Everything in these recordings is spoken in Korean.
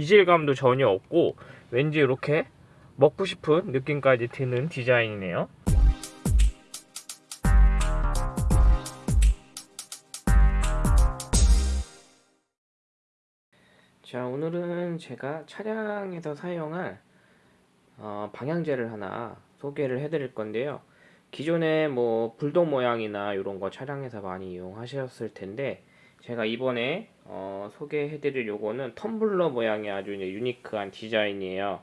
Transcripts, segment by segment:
이질감도 전혀 없고 왠지 이렇게 먹고 싶은 느낌까지 드는 디자인이네요. 자 오늘은 제가 차량에서 사용할 어, 방향제를 하나 소개를 해드릴 건데요. 기존에 뭐 불독 모양이나 이런 거 차량에서 많이 이용하셨을 텐데 제가 이번에 어, 소개해드릴 요거는 텀블러 모양의 아주 이제 유니크한 디자인이에요.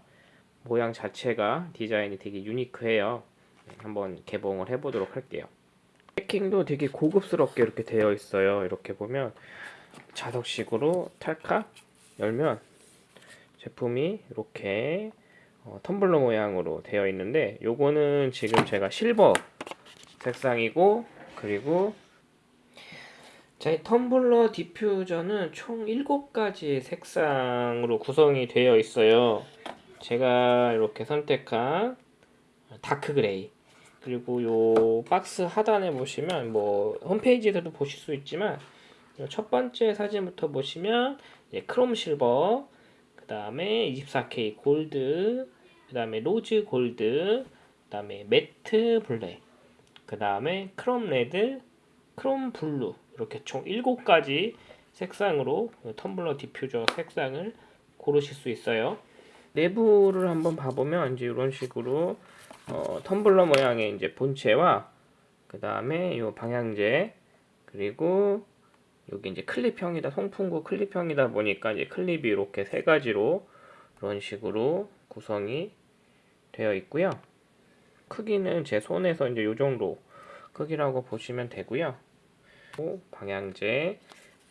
모양 자체가 디자인이 되게 유니크해요. 네, 한번 개봉을 해보도록 할게요. 패킹도 되게 고급스럽게 이렇게 되어 있어요. 이렇게 보면 자석식으로 탈칵 열면 제품이 이렇게 어, 텀블러 모양으로 되어 있는데 요거는 지금 제가 실버 색상이고 그리고 제 텀블러 디퓨저는 총 7가지 색상으로 구성이 되어 있어요. 제가 이렇게 선택한 dark gray 그리고 요 박스 하단에 보시면 뭐 홈페이지에서도 보실 수 있지만 첫 번째 사진부터 보시면 chrome silver 그 다음에 24K 골드 그 다음에 rose gold 그 다음에 matte black 그 다음에 chrome red chrome blue 이렇게 총 7가지 색상으로 텀블러 디퓨저 색상을 고르실 수 있어요 내부를 한번 봐보면 이제 이런 식으로 어, 텀블러 모양의 이제 본체와 그 다음에 이 방향제 그리고 여기 이제 클립형이다 송풍구 클립형이다 보니까 이제 클립이 이렇게 세 가지로 이런 식으로 구성이 되어 있고요. 크기는 제 손에서 이제 요 정도 크기라고 보시면 되고요. 방향제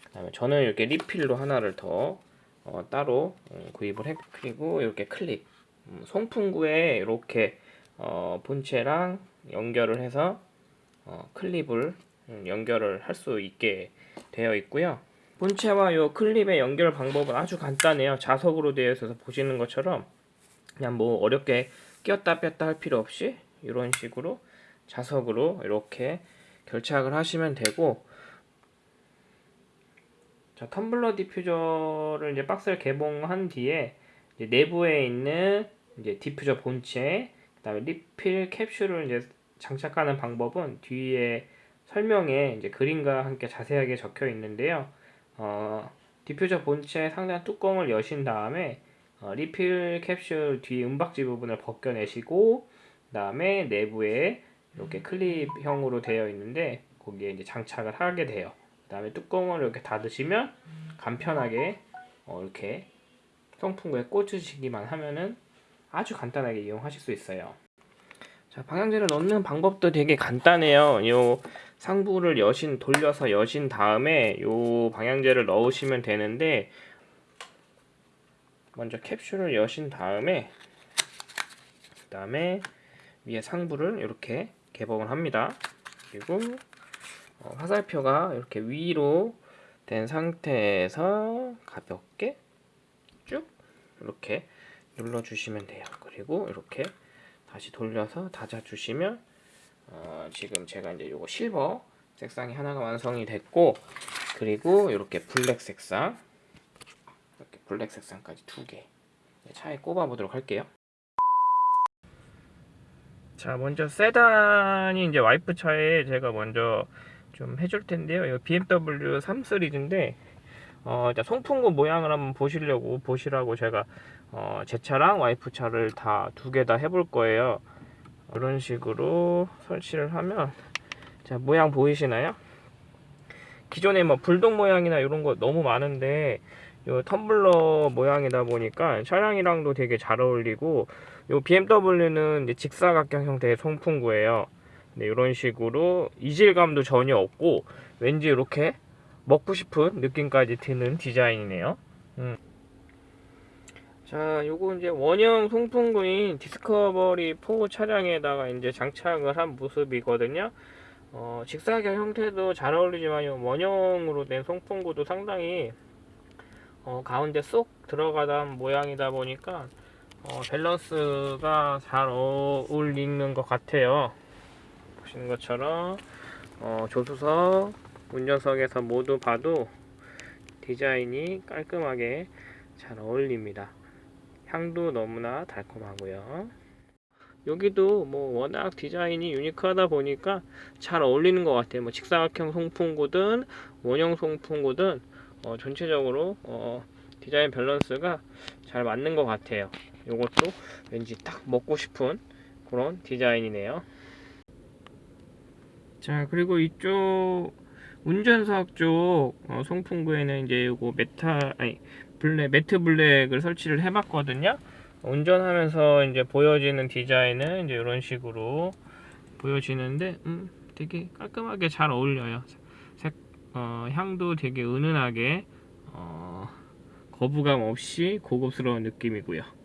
그다음에 저는 이렇게 리필로 하나를 더 어, 따로 음, 구입을 했 그리고 이렇게 클립 음, 송풍구에 이렇게 어, 본체랑 연결을 해서 어, 클립을 음, 연결을 할 수 있게 되어 있고요. 본체와 이 클립의 연결 방법은 아주 간단해요. 자석으로 되어 있어서 보시는 것처럼 그냥 뭐 어렵게 끼었다 뺐다 할 필요 없이 이런 식으로 자석으로 이렇게 결착을 하시면 되고 자 텀블러 디퓨저를 이제 박스를 개봉한 뒤에 이제 내부에 있는 이제 디퓨저 본체 그다음에 리필 캡슐을 이제 장착하는 방법은 뒤에 설명에 이제 그림과 함께 자세하게 적혀 있는데요. 어, 디퓨저 본체 상단 뚜껑을 여신 다음에 어, 리필 캡슐 뒤 은박지 부분을 벗겨내시고 그 다음에 내부에 이렇게 클립형으로 되어 있는데 거기에 이제 장착을 하게 돼요. 그 다음에 뚜껑을 이렇게 닫으시면 간편하게 어, 이렇게 송풍구에 꽂으시기만 하면은 아주 간단하게 이용하실 수 있어요. 자, 방향제를 넣는 방법도 되게 간단해요. 요 상부를 여신 돌려서 여신 다음에 요 방향제를 넣으시면 되는데 먼저 캡슐을 여신 다음에 그 다음에 위에 상부를 이렇게 개봉을 합니다. 그리고 어, 화살표가 이렇게 위로 된 상태에서 가볍게 쭉 이렇게 눌러주시면 돼요. 그리고 이렇게 다시 돌려서 닫아주시면 어, 지금 제가 이제 요거 실버 색상이 하나가 완성이 됐고 그리고 이렇게 블랙 색상 이렇게 블랙 색상까지 두개 네, 차에 꼽아 보도록 할게요 자 먼저 세단이 이제 와이프 차에 제가 먼저 좀 해줄 텐데요 이 BMW 3 시리즈인데 어, 송풍구 모양을 한번 보시려고 보시라고 제가 어, 제 차랑 와이프 차를 다 두 개 다 해볼 거예요 이런 식으로 설치를 하면 자 모양 보이시나요? 기존에 뭐 불독 모양이나 이런 거 너무 많은데 요 텀블러 모양이다 보니까 차량이랑도 되게 잘 어울리고 요 BMW는 직사각형 형태의 송풍구예요. 네, 이런 식으로 이질감도 전혀 없고 왠지 이렇게 먹고 싶은 느낌까지 드는 디자인이네요. 음. 자, 요거 이제 원형 송풍구인 디스커버리 4 차량에다가 이제 장착을 한 모습이거든요. 어, 직사각 형태도 잘 어울리지만 원형으로 된 송풍구도 상당히 어, 가운데 쏙 들어가던 모양이다 보니까 어, 밸런스가 잘 어울리는 것 같아요. 보시는 것처럼 어, 조수석, 운전석에서 모두 봐도 디자인이 깔끔하게 잘 어울립니다. 향도 너무나 달콤하고요. 여기도 뭐 워낙 디자인이 유니크하다 보니까 잘 어울리는 것 같아요. 뭐 직사각형 송풍구든 원형 송풍구든 어, 전체적으로 어, 디자인 밸런스가 잘 맞는 것 같아요. 요것도 왠지 딱 먹고 싶은 그런 디자인이네요. 자 그리고 이쪽 운전석 쪽 어, 송풍구에는 이제 요거 메탈 아니 black matte black을 설치를 해봤거든요. 운전하면서 이제 보여지는 디자인은 이제 이런 식으로 보여지는데 음, 되게 깔끔하게 잘 어울려요. 색, 어, 향도 되게 은은하게 어, 거부감 없이 고급스러운 느낌이고요.